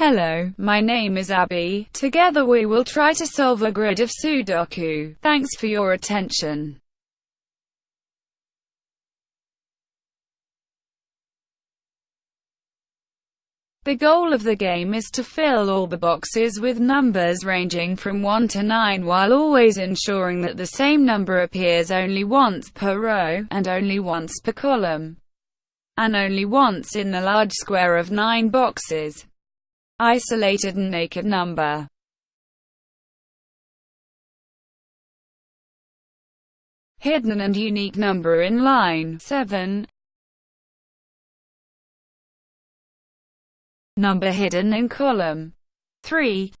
Hello, my name is Abby. Together we will try to solve a grid of Sudoku. Thanks for your attention. The goal of the game is to fill all the boxes with numbers ranging from 1 to 9 while always ensuring that the same number appears only once per row, and only once per column, and only once in the large square of 9 boxes. Isolated and naked number. Hidden and unique number in line 7 Number hidden in column 3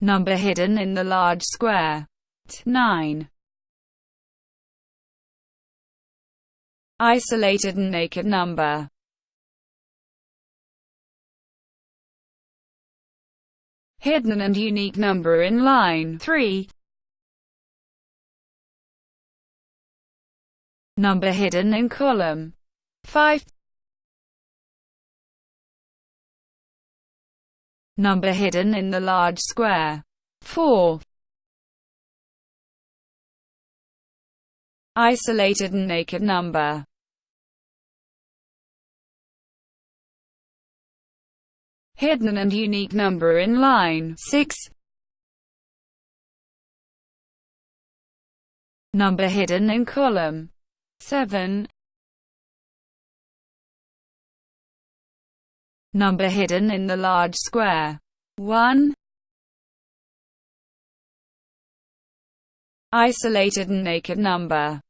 Number hidden in the large square 9 Isolated and naked number hidden and unique number in line 3. Number hidden in column 5. Number hidden in the large square 4. Isolated and naked number hidden and unique number in line 6. Number hidden in column 7. Number hidden in the large square 1. Isolated and naked number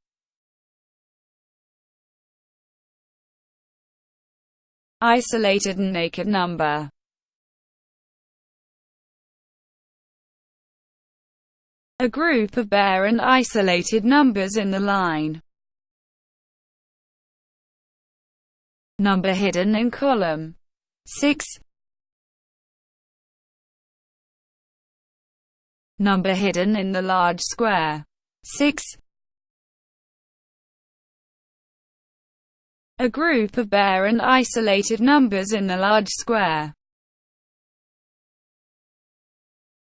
Isolated and naked number a group of bare and isolated numbers in the line. Number hidden in column 6. Number hidden in the large square 6. A group of bare and isolated numbers in the large square.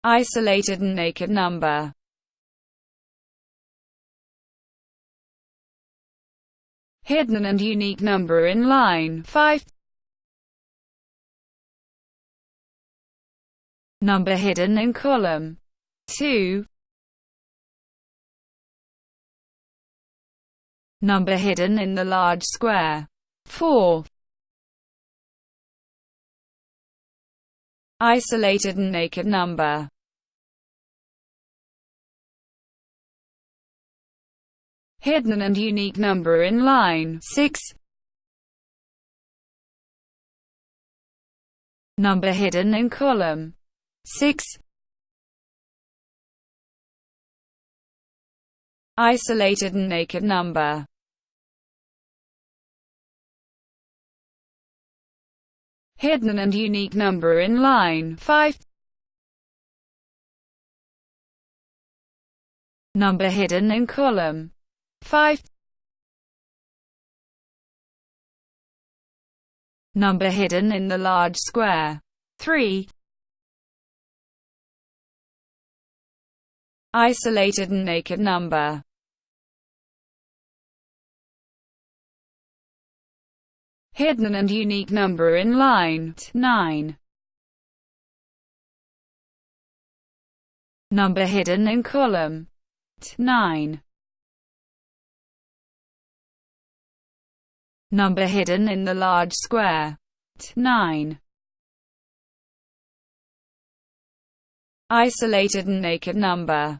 Isolated and naked number hidden and unique number in line 5. Number hidden in column 2. Number hidden in the large square 4. Isolated and naked number hidden and unique number in line 6. Number hidden in column 6. Isolated and naked number hidden and unique number in line 5. Number hidden in column 5 Number hidden in the large square. 3 Isolated and naked number. Hidden and unique number in line. 9 Number hidden in column. 9 Number hidden in the large square. 9. Isolated and naked number.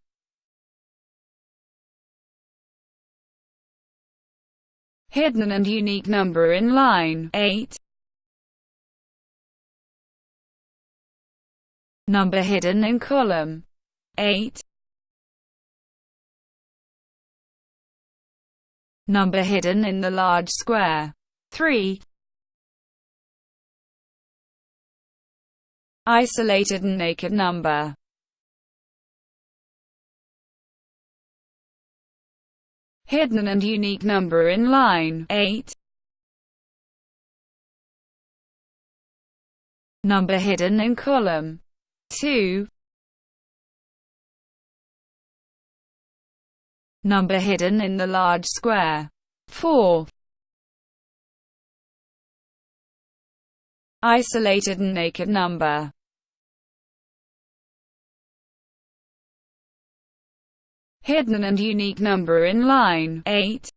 Hidden and unique number in line 8. Number hidden in column 8. number hidden in the large square. 3. Isolated and naked number. Hidden and unique number in line 8. Number hidden in column 2. Number hidden in the large square 4. Isolated and naked number Hidden and unique number in line 8.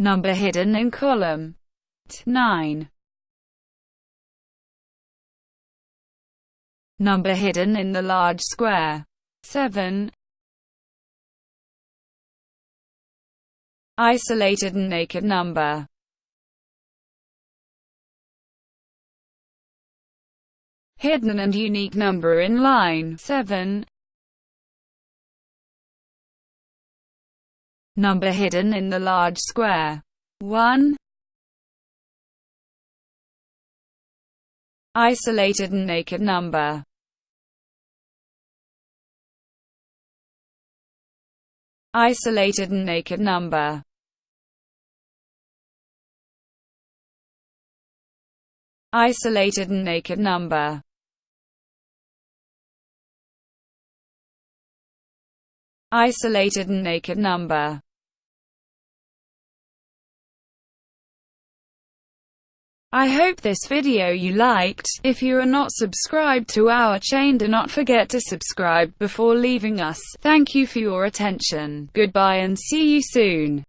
Number hidden in column 9. Number hidden in the large square 7. Isolated and naked number Hidden and unique number in line 7. Number hidden in the large square 1. Isolated and naked number Isolated and naked number. Isolated and naked number. Isolated and naked number I hope this video you liked. If you are not subscribed to our chain do not forget to subscribe before leaving us. Thank you for your attention. Goodbye and see you soon.